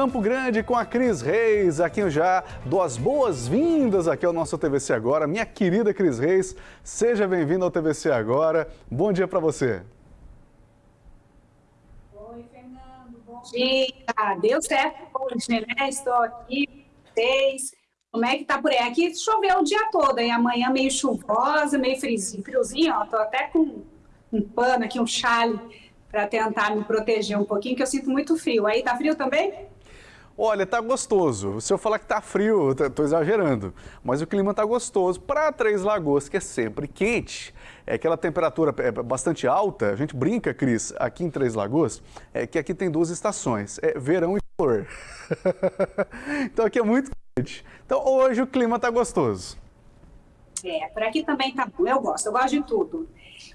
Campo Grande com a Cris Reis, aqui eu já dou as boas-vindas aqui ao nosso TVC Agora. Minha querida Cris Reis, seja bem-vinda ao TVC Agora. Bom dia para você. Oi, Fernando, bom dia. Deu certo hoje, né? Estou aqui, vocês. Como é que tá por aí? Aqui choveu o dia todo, e amanhã meio chuvosa, meio friozinho, friozinho ó. Tô até com um pano aqui, um chale, para tentar me proteger um pouquinho, que eu sinto muito frio. Aí tá frio também? Olha, tá gostoso. Se eu falar que tá frio, eu tô exagerando. Mas o clima tá gostoso. Para Três Lagoas, que é sempre quente, é aquela temperatura é bastante alta. A gente brinca, Cris, aqui em Três Lagoas, é que aqui tem duas estações, é verão e calor. então aqui é muito quente. Então hoje o clima tá gostoso. É, por aqui também tá bom. Eu gosto, eu gosto de tudo.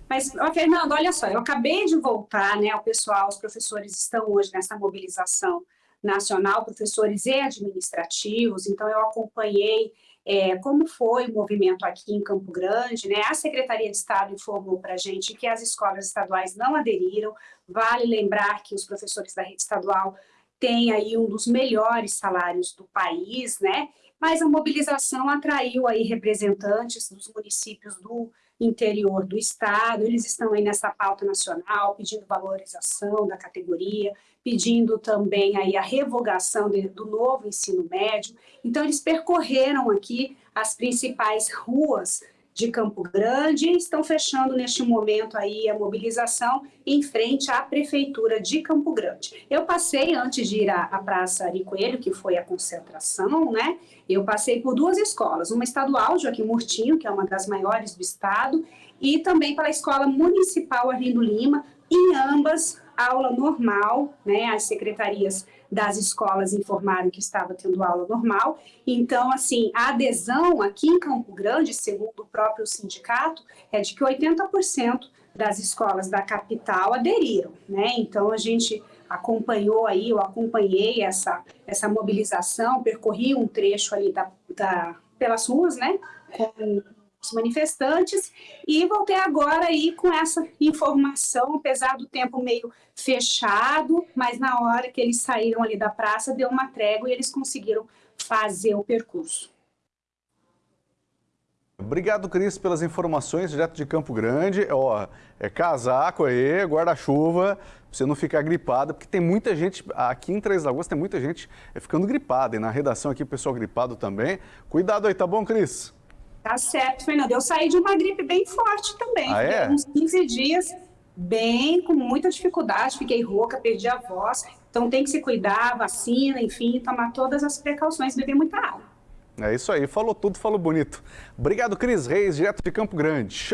Mas, ó, Fernando, olha só, eu acabei de voltar, né? O pessoal, os professores estão hoje nessa mobilização nacional, professores e administrativos, então eu acompanhei é, como foi o movimento aqui em Campo Grande, né? A Secretaria de Estado informou para a gente que as escolas estaduais não aderiram, vale lembrar que os professores da rede estadual têm aí um dos melhores salários do país, né? Mas a mobilização atraiu aí representantes dos municípios do interior do Estado, eles estão aí nessa pauta nacional, pedindo valorização da categoria, pedindo também aí a revogação do novo ensino médio. Então, eles percorreram aqui as principais ruas de Campo Grande estão fechando neste momento aí a mobilização em frente à Prefeitura de Campo Grande. Eu passei, antes de ir à, à Praça Ari Coelho, que foi a concentração, né? Eu passei por duas escolas, uma estadual, Joaquim Murtinho, que é uma das maiores do estado, e também pela Escola Municipal Arlindo Lima, em ambas aula normal, né? As secretarias das escolas informaram que estava tendo aula normal. Então, assim, a adesão aqui em Campo Grande, segundo o próprio sindicato, é de que 80% das escolas da capital aderiram, né? Então, a gente acompanhou aí, eu acompanhei essa, essa mobilização, percorri um trecho ali da, da pelas ruas, né? Com os manifestantes e voltei agora aí com essa informação, apesar do tempo meio fechado, mas na hora que eles saíram ali da praça, deu uma trégua e eles conseguiram fazer o percurso. Obrigado, Cris, pelas informações, direto de Campo Grande. Ó, é casaco aí, guarda-chuva, pra você não ficar gripado, porque tem muita gente, aqui em Três Lagoas tem muita gente ficando gripada, e na redação aqui o pessoal gripado também. Cuidado aí, tá bom, Cris? Tá certo, Fernando. Eu saí de uma gripe bem forte também. Ah, é? Uns 15 dias, bem, com muita dificuldade, fiquei rouca, perdi a voz. Então tem que se cuidar, vacina, enfim, tomar todas as precauções, beber muita água. É isso aí, falou tudo, falou bonito. Obrigado, Cris Reis, direto de Campo Grande.